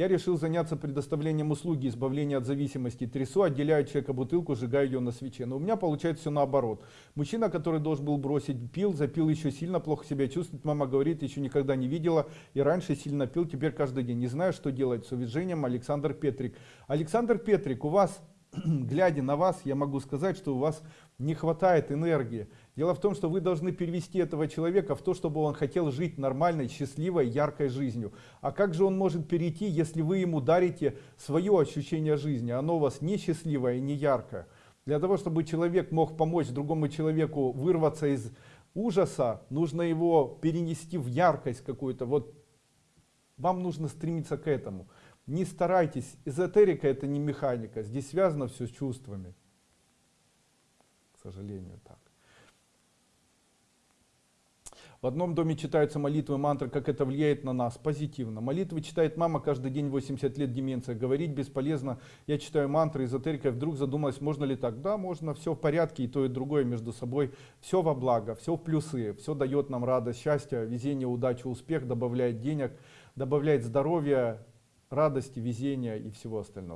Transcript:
Я решил заняться предоставлением услуги избавления от зависимости. Трясу, отделяю от человека бутылку, сжигаю ее на свече. Но у меня получается все наоборот. Мужчина, который должен был бросить, пил, запил еще сильно, плохо себя чувствует. Мама говорит, еще никогда не видела. И раньше сильно пил, теперь каждый день. Не знаю, что делать. С уважением, Александр Петрик. Александр Петрик, у вас глядя на вас, я могу сказать, что у вас не хватает энергии. Дело в том, что вы должны перевести этого человека в то, чтобы он хотел жить нормальной, счастливой, яркой жизнью. А как же он может перейти, если вы ему дарите свое ощущение жизни? Оно у вас не счастливое и не яркое. Для того, чтобы человек мог помочь другому человеку вырваться из ужаса, нужно его перенести в яркость какую-то. Вот вам нужно стремиться к этому. Не старайтесь, эзотерика это не механика, здесь связано все с чувствами. К сожалению, так. В одном доме читаются молитвы, мантры, как это влияет на нас? Позитивно. Молитвы читает мама каждый день 80 лет деменция. Говорить бесполезно. Я читаю мантры, эзотерика. Вдруг задумалась, можно ли так? Да, можно, все в порядке, и то, и другое между собой. Все во благо, все в плюсы. Все дает нам радость, счастье, везение, удачу, успех, добавляет денег, добавляет здоровья, радости, везения и всего остального.